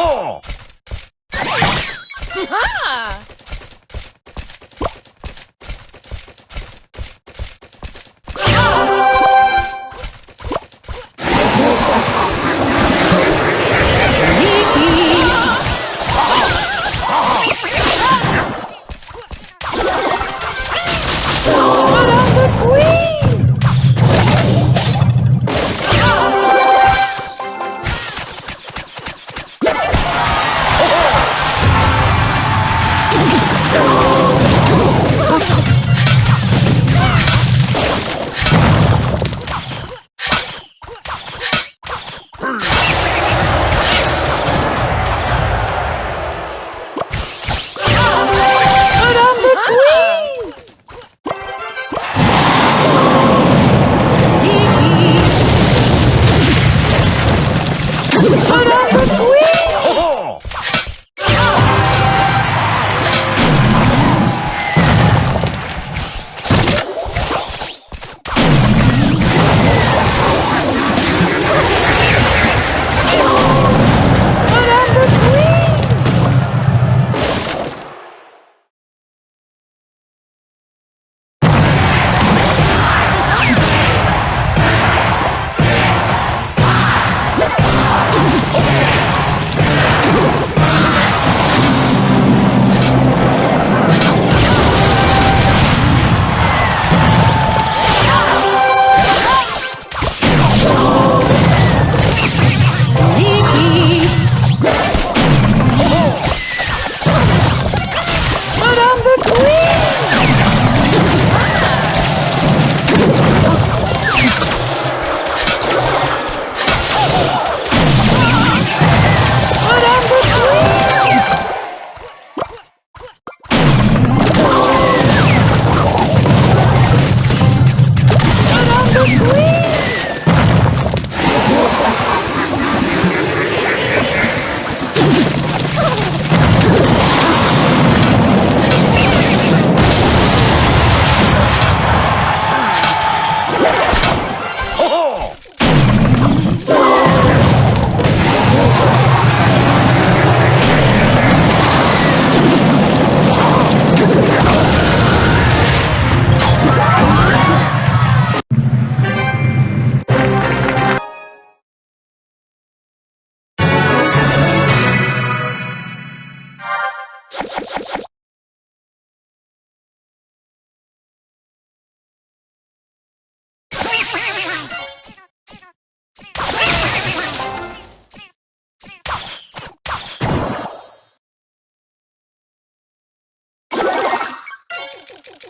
Ha!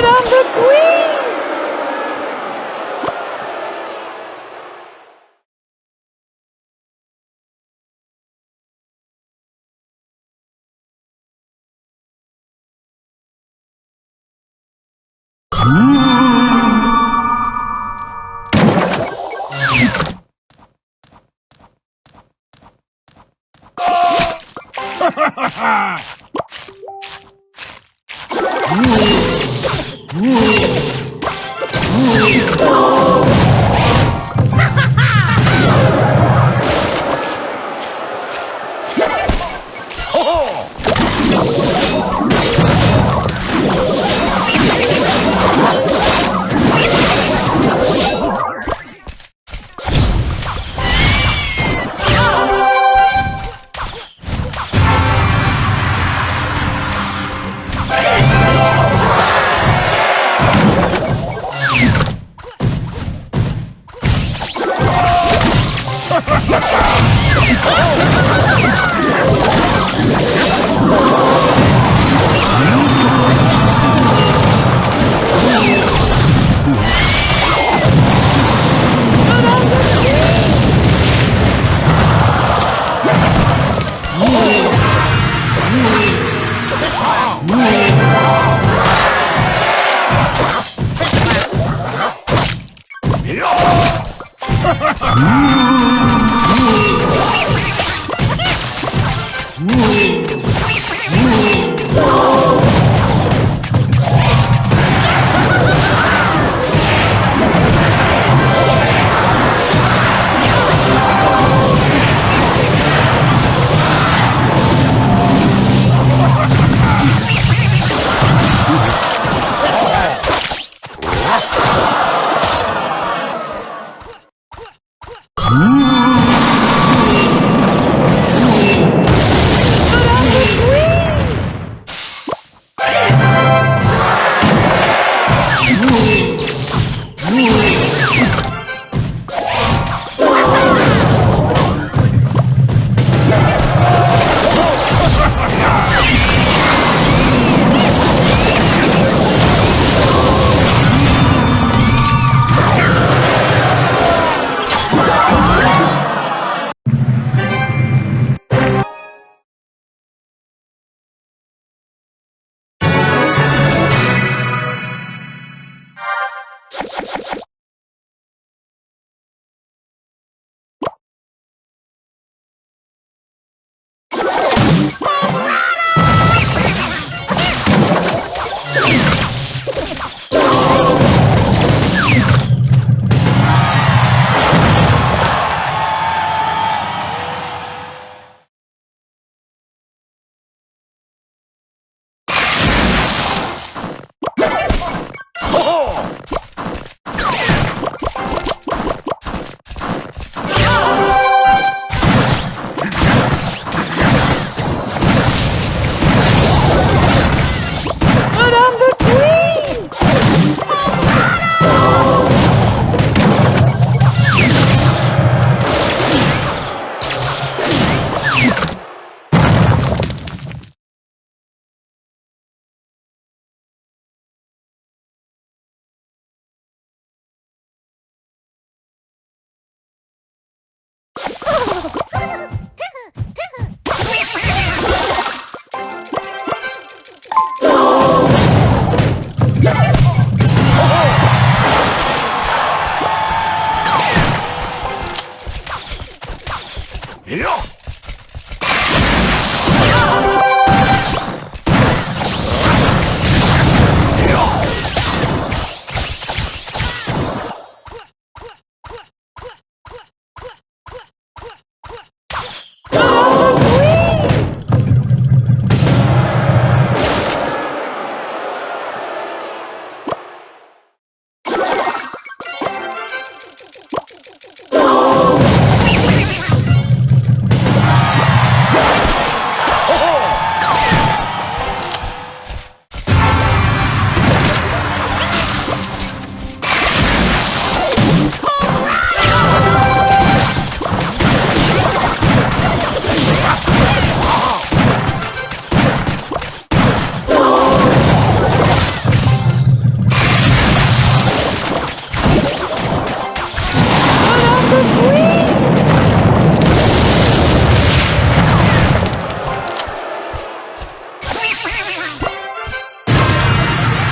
Oh!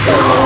But